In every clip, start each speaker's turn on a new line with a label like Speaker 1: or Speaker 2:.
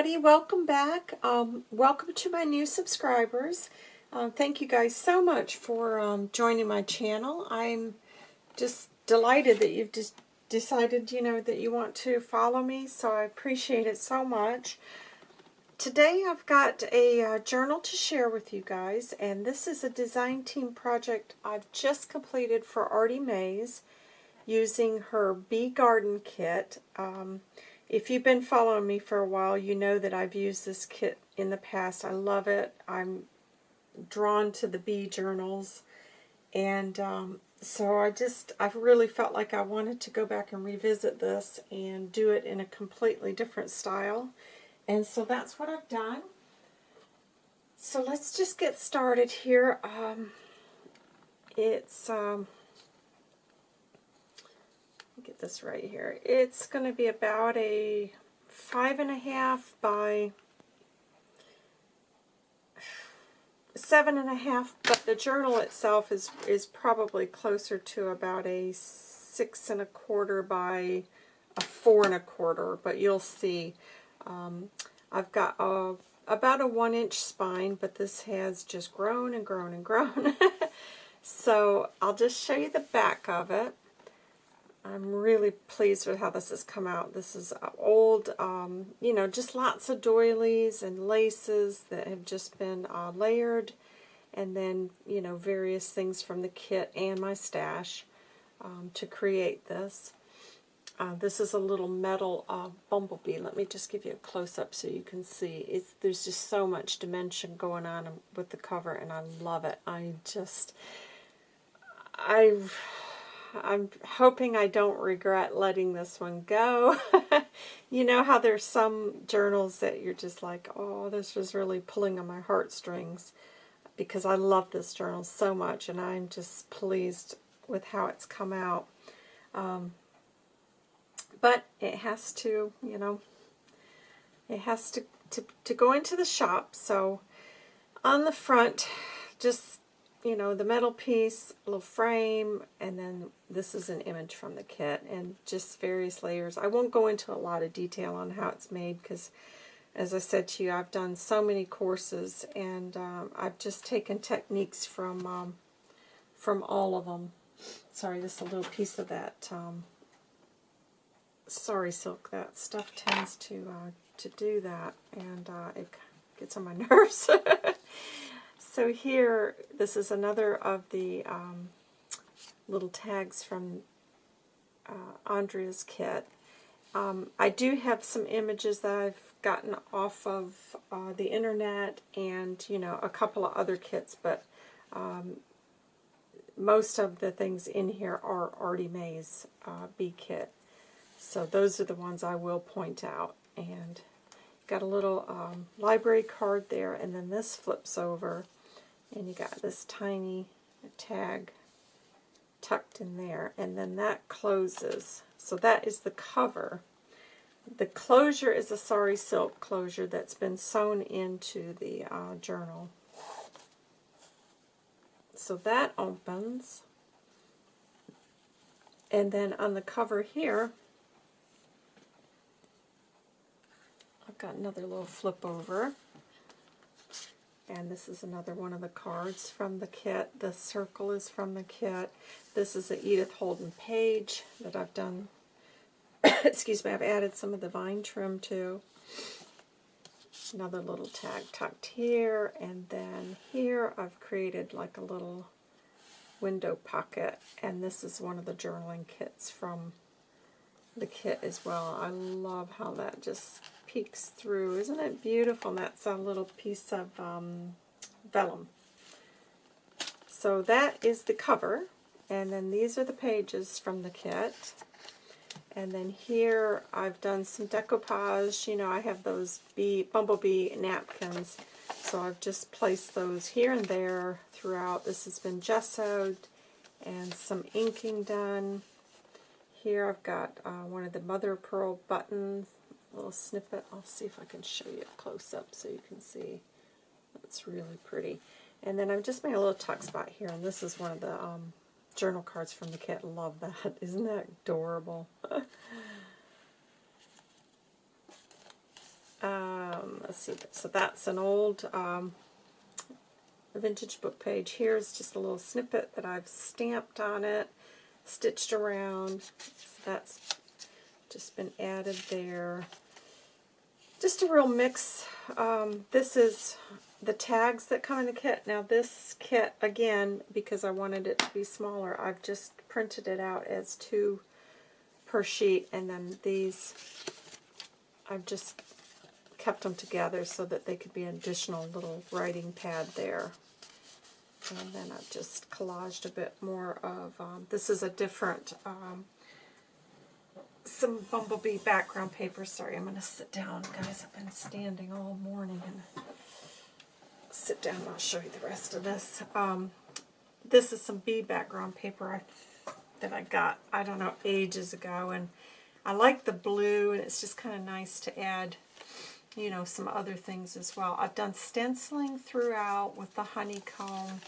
Speaker 1: everybody, welcome back. Um, welcome to my new subscribers. Uh, thank you guys so much for um, joining my channel. I'm just delighted that you've just decided, you know, that you want to follow me, so I appreciate it so much. Today I've got a uh, journal to share with you guys, and this is a design team project I've just completed for Artie Mays using her Bee Garden kit. Um, if you've been following me for a while, you know that I've used this kit in the past. I love it. I'm drawn to the bee journals. And um, so I just, I've really felt like I wanted to go back and revisit this and do it in a completely different style. And so that's what I've done. So let's just get started here. Um, it's, um, this right here. It's going to be about a five and a half by seven and a half, but the journal itself is is probably closer to about a six and a quarter by a four and a quarter, but you'll see. Um, I've got a, about a one inch spine, but this has just grown and grown and grown. so I'll just show you the back of it. I'm really pleased with how this has come out. This is old, um, you know, just lots of doilies and laces that have just been uh, layered. And then, you know, various things from the kit and my stash um, to create this. Uh, this is a little metal uh, bumblebee. Let me just give you a close-up so you can see. It's, there's just so much dimension going on with the cover, and I love it. I just... I I'm hoping I don't regret letting this one go. you know how there's some journals that you're just like, oh, this was really pulling on my heartstrings because I love this journal so much and I'm just pleased with how it's come out. Um, but it has to, you know, it has to, to, to go into the shop. So on the front, just you know, the metal piece, little frame, and then this is an image from the kit, and just various layers. I won't go into a lot of detail on how it's made, because as I said to you, I've done so many courses, and um, I've just taken techniques from um, from all of them. Sorry, just a little piece of that um, sari silk. That stuff tends to uh, to do that, and uh, it gets on my nerves. So here, this is another of the um, little tags from uh, Andrea's kit. Um, I do have some images that I've gotten off of uh, the internet and, you know, a couple of other kits, but um, most of the things in here are Artie May's uh, bee kit. So those are the ones I will point out. And got a little um, library card there, and then this flips over and you got this tiny tag tucked in there, and then that closes. So that is the cover. The closure is a sari silk closure that's been sewn into the uh, journal. So that opens. And then on the cover here, I've got another little flip over. And this is another one of the cards from the kit. The circle is from the kit. This is a Edith Holden page that I've done. Excuse me, I've added some of the vine trim to. Another little tag tucked here. And then here I've created like a little window pocket. And this is one of the journaling kits from the kit as well. I love how that just peeks through. Isn't it beautiful? And that's a little piece of um, vellum. So that is the cover. And then these are the pages from the kit. And then here I've done some decoupage. You know, I have those bee, bumblebee napkins. So I've just placed those here and there throughout. This has been gessoed and some inking done. Here I've got uh, one of the mother of pearl buttons, little snippet. I'll see if I can show you a close-up so you can see. It's really pretty. And then I've just made a little tuck spot here, and this is one of the um, journal cards from the kit. Love that. Isn't that adorable? um, let's see, so that's an old um, vintage book page. Here's just a little snippet that I've stamped on it, stitched around. So that's just been added there. Just a real mix. Um, this is the tags that come in the kit. Now this kit, again, because I wanted it to be smaller, I've just printed it out as two per sheet, and then these, I've just kept them together so that they could be an additional little writing pad there. And then I've just collaged a bit more of, um, this is a different, um, some bumblebee background paper. Sorry, I'm going to sit down, guys. I've been standing all morning and sit down and I'll show you the rest of this. Um, this is some bee background paper I, that I got, I don't know, ages ago. And I like the blue and it's just kind of nice to add you know, some other things as well. I've done stenciling throughout with the honeycomb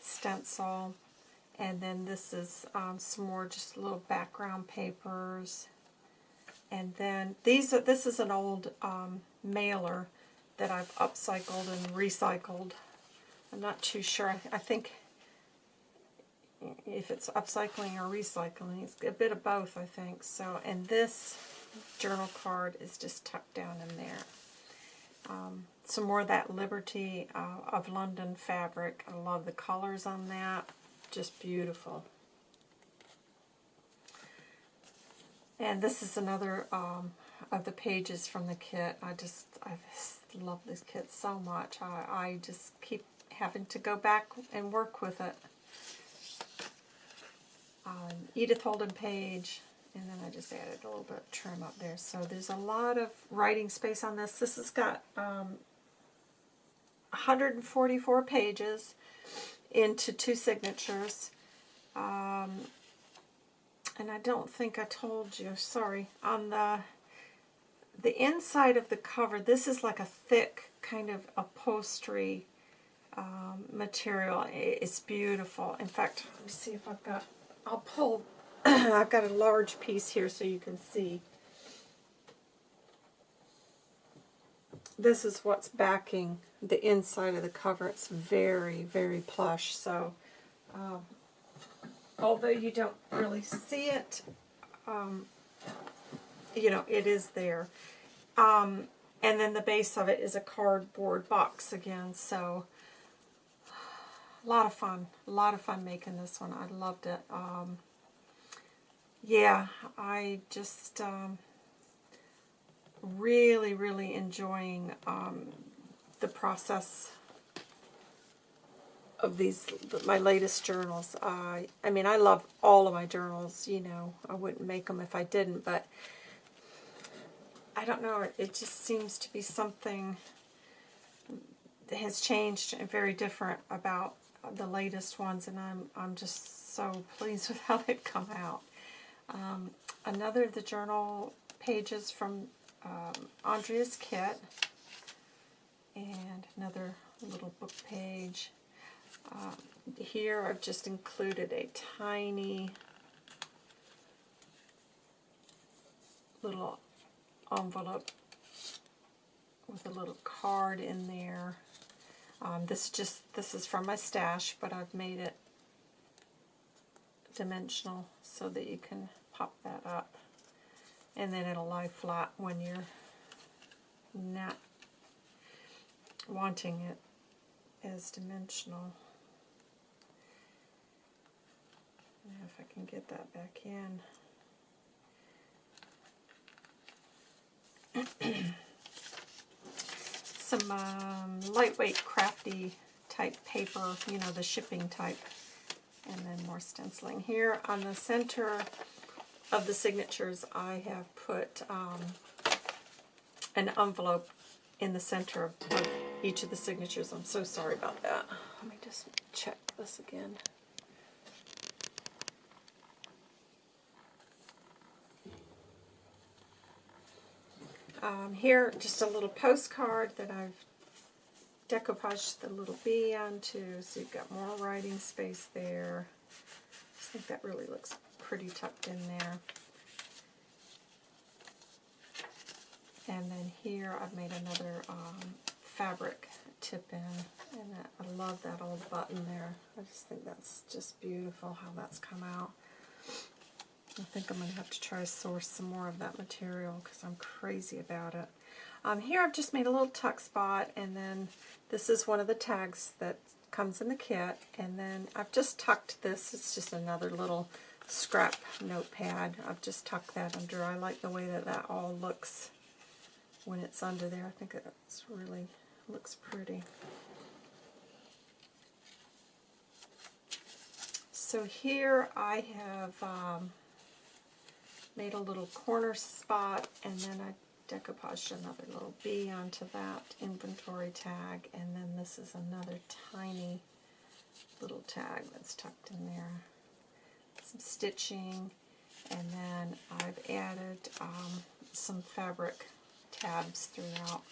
Speaker 1: stencil. And then this is um, some more just little background papers. And then these are, this is an old um, mailer that I've upcycled and recycled. I'm not too sure. I think if it's upcycling or recycling, it's a bit of both, I think. So, and this journal card is just tucked down in there. Um, some more of that Liberty uh, of London fabric. I love the colors on that. Just beautiful. And this is another um, of the pages from the kit. I just, I just love this kit so much. I, I just keep having to go back and work with it. Um, Edith Holden page, and then I just added a little bit of trim up there. So there's a lot of writing space on this. This has got um, 144 pages into two signatures. Um, and I don't think I told you, sorry, on the the inside of the cover, this is like a thick kind of upholstery um, material. It's beautiful. In fact, let me see if I've got, I'll pull I've got a large piece here so you can see. This is what's backing the inside of the cover. It's very, very plush. So, um, although you don't really see it, um, you know, it is there. Um, and then the base of it is a cardboard box again. So, a lot of fun. A lot of fun making this one. I loved it. Um, yeah, I just um, really, really enjoying um, the process of these, my latest journals. Uh, I mean, I love all of my journals, you know. I wouldn't make them if I didn't, but I don't know, it just seems to be something that has changed and very different about the latest ones, and I'm, I'm just so pleased with how they've come out. Um, another of the journal pages from um, Andrea's kit. And another little book page. Um, here I've just included a tiny little envelope with a little card in there. Um, this just this is from my stash, but I've made it dimensional so that you can pop that up. And then it'll lie flat when you're not wanting it as dimensional. Now if I can get that back in. Some um, lightweight crafty type paper, you know, the shipping type. And then more stenciling. Here on the center of the signatures, I have put um, an envelope in the center of each of the signatures. I'm so sorry about that. Let me just check this again. Um, here, just a little postcard that I've decoupaged the little bee onto, so you've got more writing space there. I think that really looks pretty tucked in there. And then here I've made another um, fabric tip in, and I love that old button there. I just think that's just beautiful how that's come out. I think I'm going to have to try to source some more of that material because I'm crazy about it. Um, here I've just made a little tuck spot, and then this is one of the tags that comes in the kit, and then I've just tucked this. It's just another little scrap notepad. I've just tucked that under. I like the way that that all looks when it's under there. I think it's really looks pretty. So here I have um, made a little corner spot and then I decoupaged another little bee onto that inventory tag and then this is another tiny little tag that's tucked in there. Some stitching and then I've added um, some fabric tabs throughout.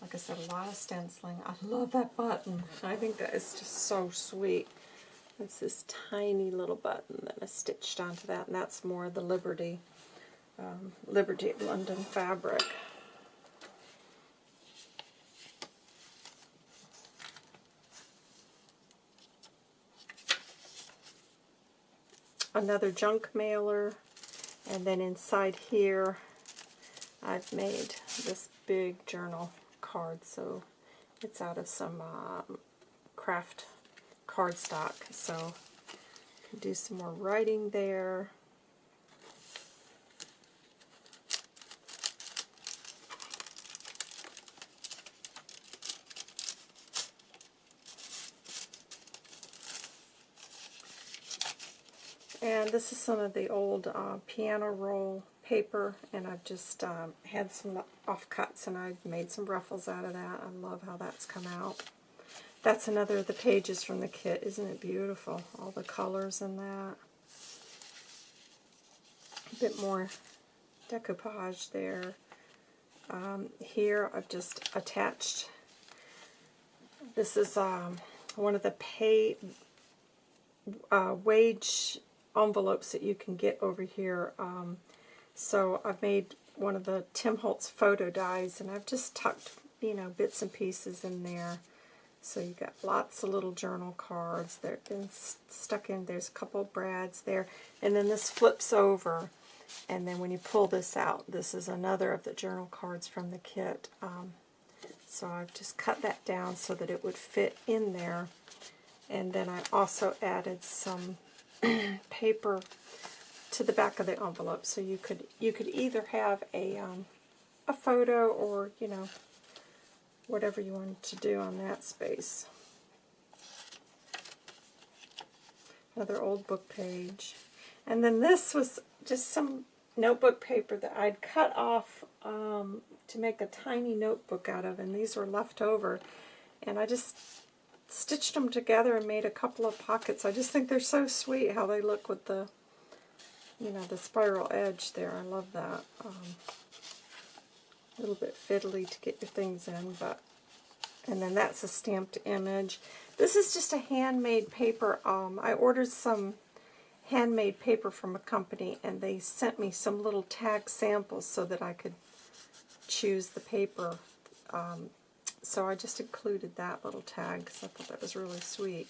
Speaker 1: Like I said, a lot of stenciling. I love that button. I think that is just so sweet. It's this tiny little button that I stitched onto that, and that's more the Liberty, um, Liberty London fabric. Another junk mailer, and then inside here I've made this big journal card, so it's out of some um, craft cardstock. So do some more writing there. And this is some of the old uh, piano roll paper, and I've just um, had some offcuts, and I've made some ruffles out of that. I love how that's come out. That's another of the pages from the kit. Isn't it beautiful? All the colors in that. A bit more decoupage there. Um, here I've just attached, this is um, one of the pay uh, wage envelopes that you can get over here. Um, so I've made one of the Tim Holtz photo dies, and I've just tucked, you know, bits and pieces in there. So you got lots of little journal cards. They've been stuck in. There's a couple brads there. And then this flips over. And then when you pull this out, this is another of the journal cards from the kit. Um, so I've just cut that down so that it would fit in there. And then I also added some paper to the back of the envelope. So you could you could either have a um, a photo or you know whatever you wanted to do on that space. Another old book page. And then this was just some notebook paper that I'd cut off um, to make a tiny notebook out of, and these were left over. And I just stitched them together and made a couple of pockets. I just think they're so sweet how they look with the you know, the spiral edge there. I love that. Um, a little bit fiddly to get your things in, but and then that's a stamped image. This is just a handmade paper. Um, I ordered some handmade paper from a company, and they sent me some little tag samples so that I could choose the paper. Um, so I just included that little tag because I thought that was really sweet.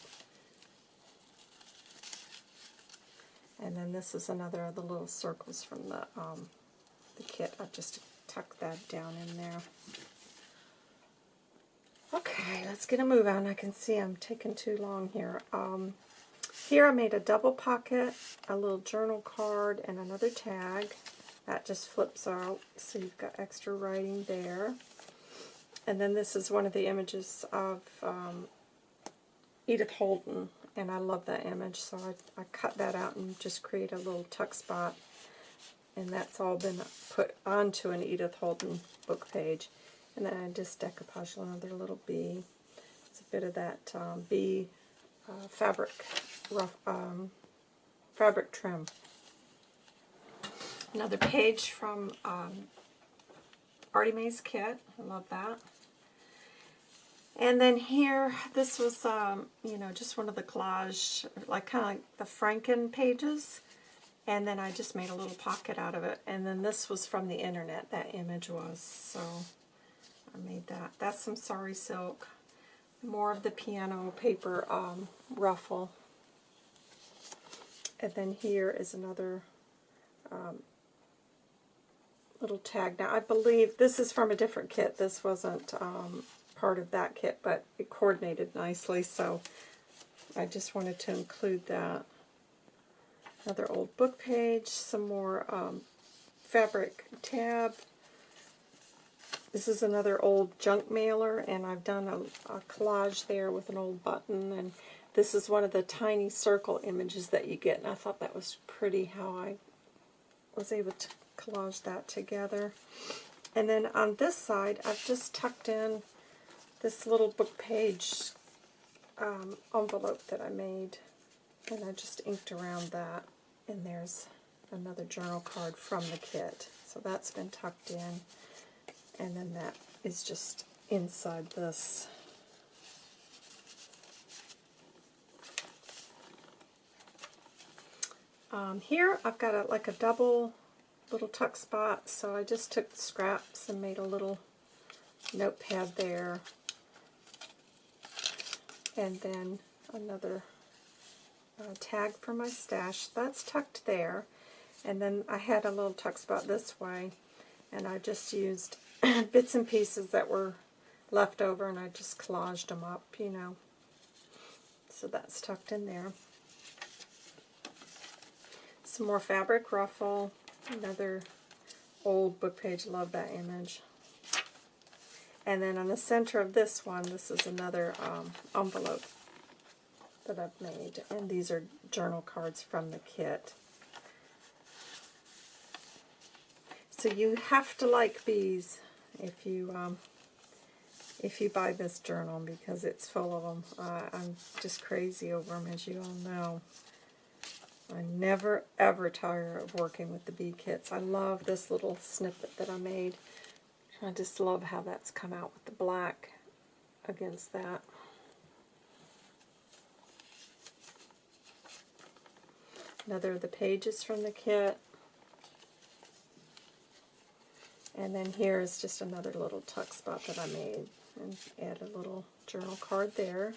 Speaker 1: And then this is another of the little circles from the, um, the kit. I've just tucked that down in there. Okay, let's get a move on. I can see I'm taking too long here. Um, here I made a double pocket, a little journal card, and another tag. That just flips out, so you've got extra writing there. And then this is one of the images of um, Edith Holden and I love that image, so I, I cut that out and just create a little tuck spot. And that's all been put onto an Edith Holden book page. And then I just decoupage another little bee. It's a bit of that um, bee uh, fabric rough um, fabric trim. Another page from um, Artie Mae's kit. I love that. And then here, this was, um, you know, just one of the collage, like kind of like the Franken pages. And then I just made a little pocket out of it. And then this was from the internet, that image was. So I made that. That's some sari Silk. More of the piano paper um, ruffle. And then here is another um, little tag. Now I believe this is from a different kit. This wasn't um, part of that kit, but it coordinated nicely, so I just wanted to include that. Another old book page, some more um, fabric tab. This is another old junk mailer, and I've done a, a collage there with an old button, and this is one of the tiny circle images that you get, and I thought that was pretty how I was able to collage that together. And then on this side, I've just tucked in this little book page um, envelope that I made, and I just inked around that and there's another journal card from the kit. So that's been tucked in. And then that is just inside this. Um, here I've got a, like a double little tuck spot, so I just took scraps and made a little notepad there. And then another uh, tag for my stash. That's tucked there. And then I had a little tuck spot this way, and I just used bits and pieces that were left over, and I just collaged them up, you know. So that's tucked in there. Some more fabric ruffle, another old book page, love that image. And then on the center of this one, this is another um, envelope that I've made. And these are journal cards from the kit. So you have to like bees if you um, if you buy this journal because it's full of them. Uh, I'm just crazy over them, as you all know. I never ever tire of working with the bee kits. I love this little snippet that I made. I just love how that's come out with the black against that. Another of the pages from the kit. And then here is just another little tuck spot that I made. And add a little journal card there.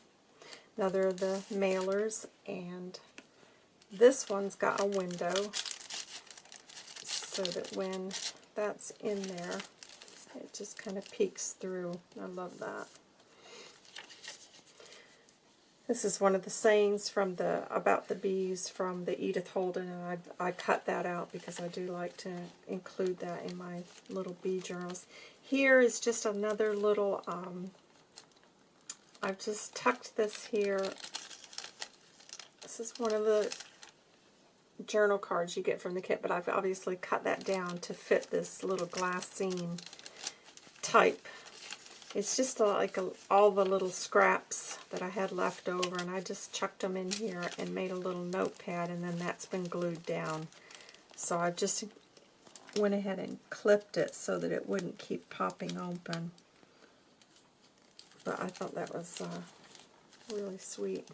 Speaker 1: Another of the mailers. And this one's got a window so that when that's in there, it just kind of peeks through. I love that. This is one of the sayings from the about the bees from the Edith Holden, and I, I cut that out because I do like to include that in my little bee journals. Here is just another little, um, I've just tucked this here. This is one of the journal cards you get from the kit, but I've obviously cut that down to fit this little glassine type it's just like a, all the little scraps that I had left over, and I just chucked them in here and made a little notepad, and then that's been glued down. So I just went ahead and clipped it so that it wouldn't keep popping open. But I thought that was uh, really sweet.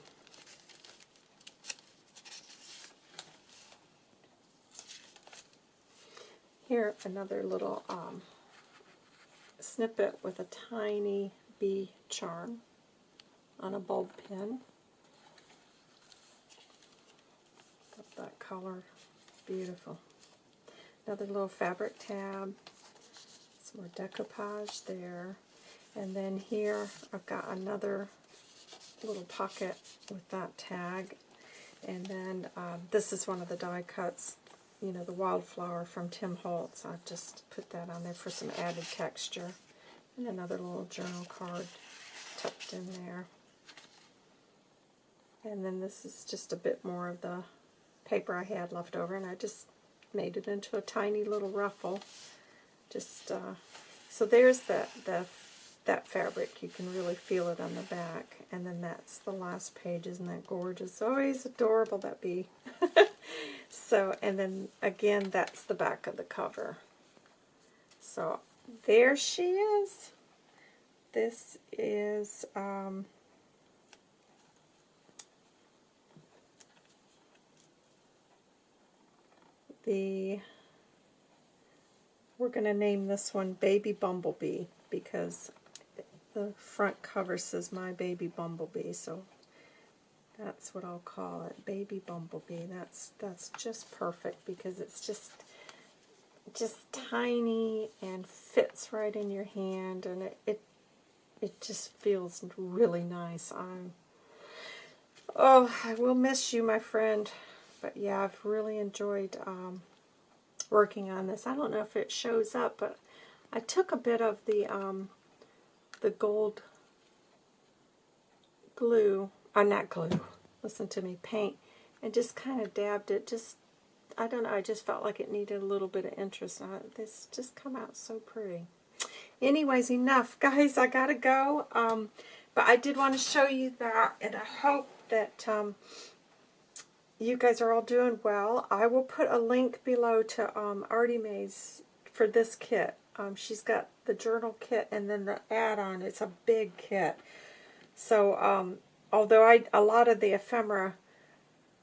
Speaker 1: Here, another little um, snippet with a tiny bee charm on a bulb pin. Got that color. Beautiful. Another little fabric tab. Some more decoupage there. And then here I've got another little pocket with that tag. And then um, this is one of the die cuts you know, the wildflower from Tim Holtz. I just put that on there for some added texture. And another little journal card tucked in there. And then this is just a bit more of the paper I had left over, and I just made it into a tiny little ruffle. Just uh, so there's that the that fabric. You can really feel it on the back, and then that's the last page. Isn't that gorgeous? Always adorable that bee. So, and then again, that's the back of the cover. So, there she is. This is, um, the, we're going to name this one Baby Bumblebee because the front cover says My Baby Bumblebee, so that's what I'll call it, Baby Bumblebee. That's that's just perfect because it's just just tiny and fits right in your hand, and it it, it just feels really nice. I'm oh, I will miss you, my friend. But yeah, I've really enjoyed um, working on this. I don't know if it shows up, but I took a bit of the um, the gold glue, uh, not glue, listen to me, paint, and just kind of dabbed it. Just, I don't know, I just felt like it needed a little bit of interest. I, this just come out so pretty. Anyways, enough. Guys, I gotta go. Um, but I did want to show you that, and I hope that um, you guys are all doing well. I will put a link below to um, Artie Mae's for this kit. Um, she's got the journal kit and then the add-on. It's a big kit. So, um, although I a lot of the ephemera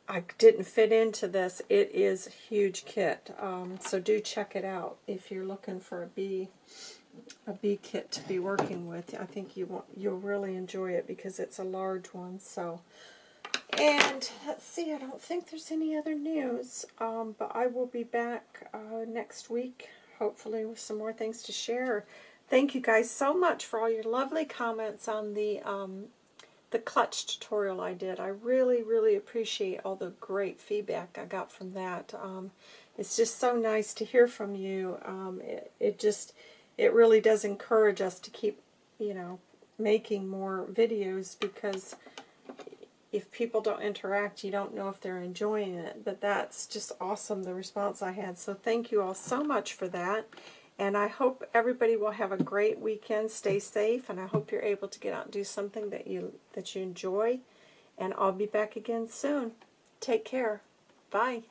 Speaker 1: I didn't fit into this, it is a huge kit. Um, so do check it out if you're looking for a bee a bee kit to be working with. I think you want you'll really enjoy it because it's a large one. So, and let's see, I don't think there's any other news, um, but I will be back uh, next week, hopefully with some more things to share. Thank you guys so much for all your lovely comments on the um, the clutch tutorial I did. I really, really appreciate all the great feedback I got from that. Um, it's just so nice to hear from you. Um, it, it just it really does encourage us to keep, you know, making more videos because if people don't interact, you don't know if they're enjoying it. But that's just awesome, the response I had. So thank you all so much for that. And I hope everybody will have a great weekend. Stay safe, and I hope you're able to get out and do something that you that you enjoy. And I'll be back again soon. Take care. Bye.